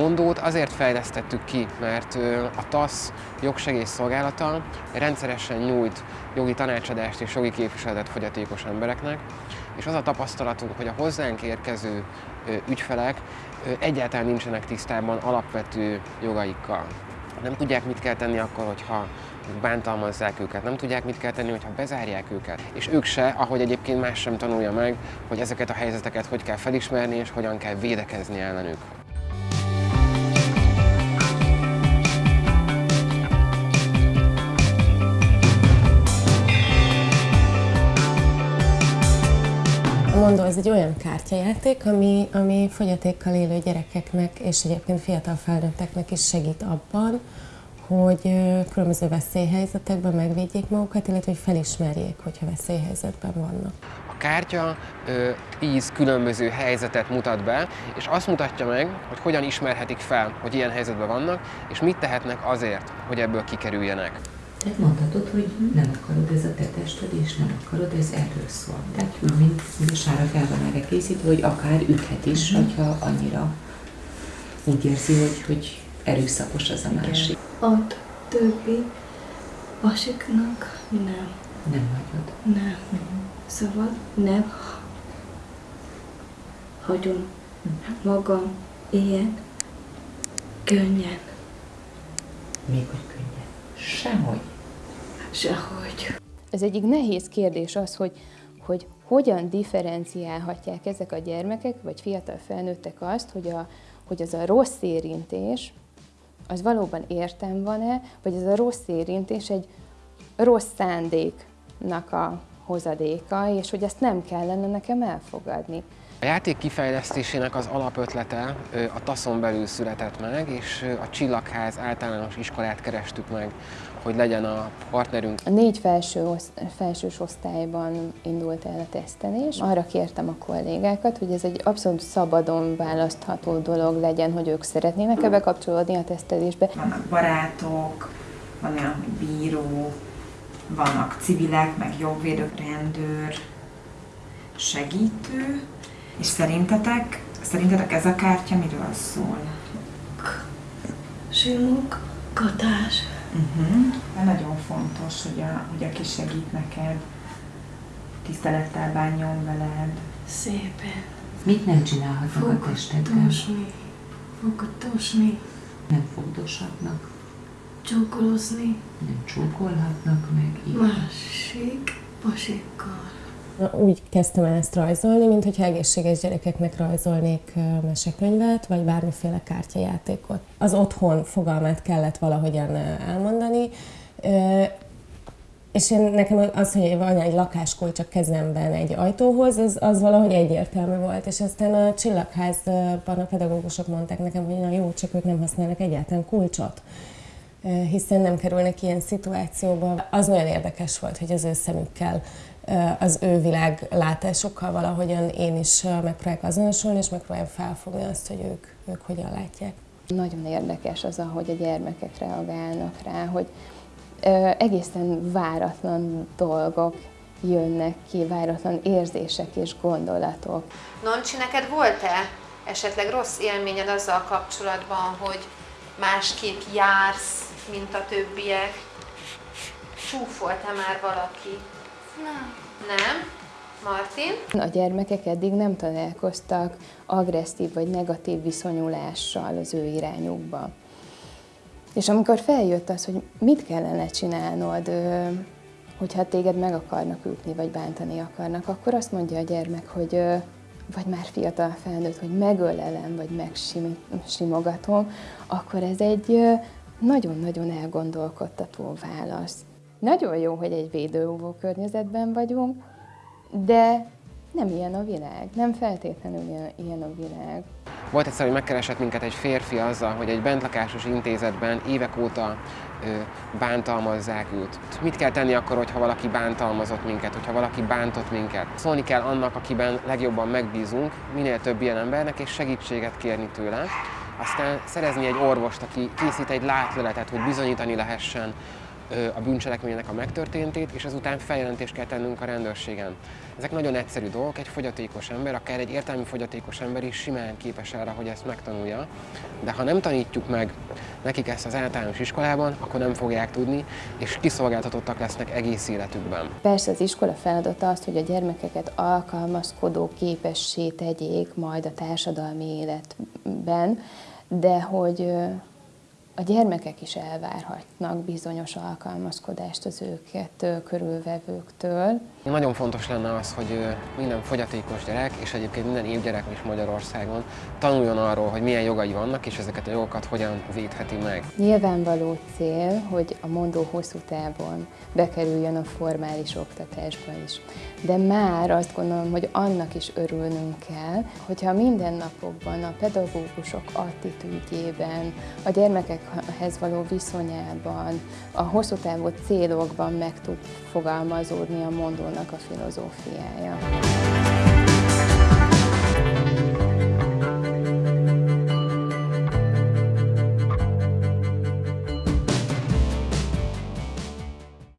mondót azért fejlesztettük ki, mert a TASZ jogsegélyszolgálata rendszeresen nyújt jogi tanácsadást és jogi képviseletet fogyatékos embereknek, és az a tapasztalatunk, hogy a hozzánk érkező ügyfelek egyáltalán nincsenek tisztában alapvető jogaikkal. Nem tudják, mit kell tenni akkor, hogyha bántalmazzák őket, nem tudják, mit kell tenni, hogyha bezárják őket. És ők se, ahogy egyébként más sem tanulja meg, hogy ezeket a helyzeteket hogy kell felismerni, és hogyan kell védekezni ellenük. Mondó, ez egy olyan kártyajáték, ami, ami fogyatékkal élő gyerekeknek és egyébként fiatal felnőtteknek is segít abban, hogy különböző veszélyhelyzetekben megvédjék magukat, illetve hogy felismerjék, hogyha veszélyhelyzetben vannak. A kártya ö, tíz különböző helyzetet mutat be, és azt mutatja meg, hogy hogyan ismerhetik fel, hogy ilyen helyzetben vannak, és mit tehetnek azért, hogy ebből kikerüljenek. Tehát mondhatod, hogy nem akarod ez a te tested, és nem akarod, ez erről szól. Tehát mint, sára fel van erre készítve, hogy akár üthet is, uh-huh. hogyha annyira úgy érzi, hogy, hogy erőszakos az a másik. A többi pasiknak nem. Nem hagyod. Nem. Uh-huh. Szóval nem hagyom uh-huh. magam ilyen könnyen. Még hogy könnyen. Sehogy. Sehogy. Ez egyik nehéz kérdés az, hogy, hogy hogyan differenciálhatják ezek a gyermekek, vagy fiatal felnőttek azt, hogy, a, hogy az a rossz érintés, az valóban értem van-e, vagy ez a rossz érintés egy rossz szándéknak a hozadéka, és hogy ezt nem kellene nekem elfogadni. A játék kifejlesztésének az alapötlete a taszon belül született meg, és a Csillagház általános iskolát kerestük meg, hogy legyen a partnerünk. A négy felső osz, felsős osztályban indult el a tesztelés. Arra kértem a kollégákat, hogy ez egy abszolút szabadon választható dolog legyen, hogy ők szeretnének ebbe kapcsolódni a tesztelésbe. Vannak barátok, van olyan, hogy bíró, vannak civilek, meg jogvédők, rendőr, segítő, és szerintetek, szerintetek ez a kártya miről szól? Simogatás. Uh-huh. De nagyon fontos, hogy, a, hogy aki segít neked, tisztelettel bánjon veled. Szépen. Mit nem csinálhatnak a testedben? Fogdosni. Fogdosni. Nem fogdoshatnak. Csókolozni. Nem csókolhatnak meg. Így. Másik pasikkal. Úgy kezdtem el ezt rajzolni, mint hogyha egészséges gyerekeknek rajzolnék mesekönyvet, vagy bármiféle kártyajátékot. Az otthon fogalmát kellett valahogyan elmondani, és én, nekem az, hogy van egy lakáskulcs a kezemben egy ajtóhoz, az, az valahogy egyértelmű volt. És aztán a csillagházban a pedagógusok mondták nekem, hogy na jó, csak ők nem használnak egyáltalán kulcsot hiszen nem kerülnek ilyen szituációba. Az nagyon érdekes volt, hogy az ő szemükkel az ő világlátásukkal valahogyan én is megpróbálok azonosulni, és megpróbálom felfogni azt, hogy ők, ők hogyan látják. Nagyon érdekes az, ahogy a gyermekek reagálnak rá, hogy ö, egészen váratlan dolgok jönnek ki, váratlan érzések és gondolatok. Noncsi, neked volt-e esetleg rossz élményed azzal kapcsolatban, hogy másképp jársz, mint a többiek? Csúfolt-e már valaki? Nem. Nem? Martin? A gyermekek eddig nem találkoztak agresszív vagy negatív viszonyulással az ő irányukba. És amikor feljött az, hogy mit kellene csinálnod, hogyha téged meg akarnak ütni, vagy bántani akarnak, akkor azt mondja a gyermek, hogy vagy már fiatal felnőtt, hogy megölelem, vagy megsimogatom, akkor ez egy nagyon-nagyon elgondolkodtató válasz. Nagyon jó, hogy egy védőóvó környezetben vagyunk, de nem ilyen a világ, nem feltétlenül ilyen a világ. Volt egyszer, hogy megkeresett minket egy férfi azzal, hogy egy bentlakásos intézetben évek óta bántalmazzák őt. Mit kell tenni akkor, hogyha valaki bántalmazott minket, hogyha valaki bántott minket? Szólni kell annak, akiben legjobban megbízunk, minél több ilyen embernek, és segítséget kérni tőle. Aztán szerezni egy orvost, aki készít egy látleletet, hogy bizonyítani lehessen, a bűncselekménynek a megtörténtét, és ezután feljelentést kell tennünk a rendőrségen. Ezek nagyon egyszerű dolgok, egy fogyatékos ember, akár egy értelmi fogyatékos ember is simán képes arra, hogy ezt megtanulja, de ha nem tanítjuk meg nekik ezt az általános iskolában, akkor nem fogják tudni, és kiszolgáltatottak lesznek egész életükben. Persze az iskola feladata az, hogy a gyermekeket alkalmazkodó képessé tegyék majd a társadalmi életben, de hogy a gyermekek is elvárhatnak bizonyos alkalmazkodást az őket körülvevőktől. Nagyon fontos lenne az, hogy minden fogyatékos gyerek, és egyébként minden évgyerek is Magyarországon tanuljon arról, hogy milyen jogai vannak, és ezeket a jogokat hogyan védheti meg. Nyilvánvaló cél, hogy a mondó hosszú távon bekerüljön a formális oktatásba is. De már azt gondolom, hogy annak is örülnünk kell, hogyha mindennapokban, a pedagógusok attitűdjében, a gyermekekhez való viszonyában, a hosszú távú célokban meg tud fogalmazódni a mondónak a filozófiája.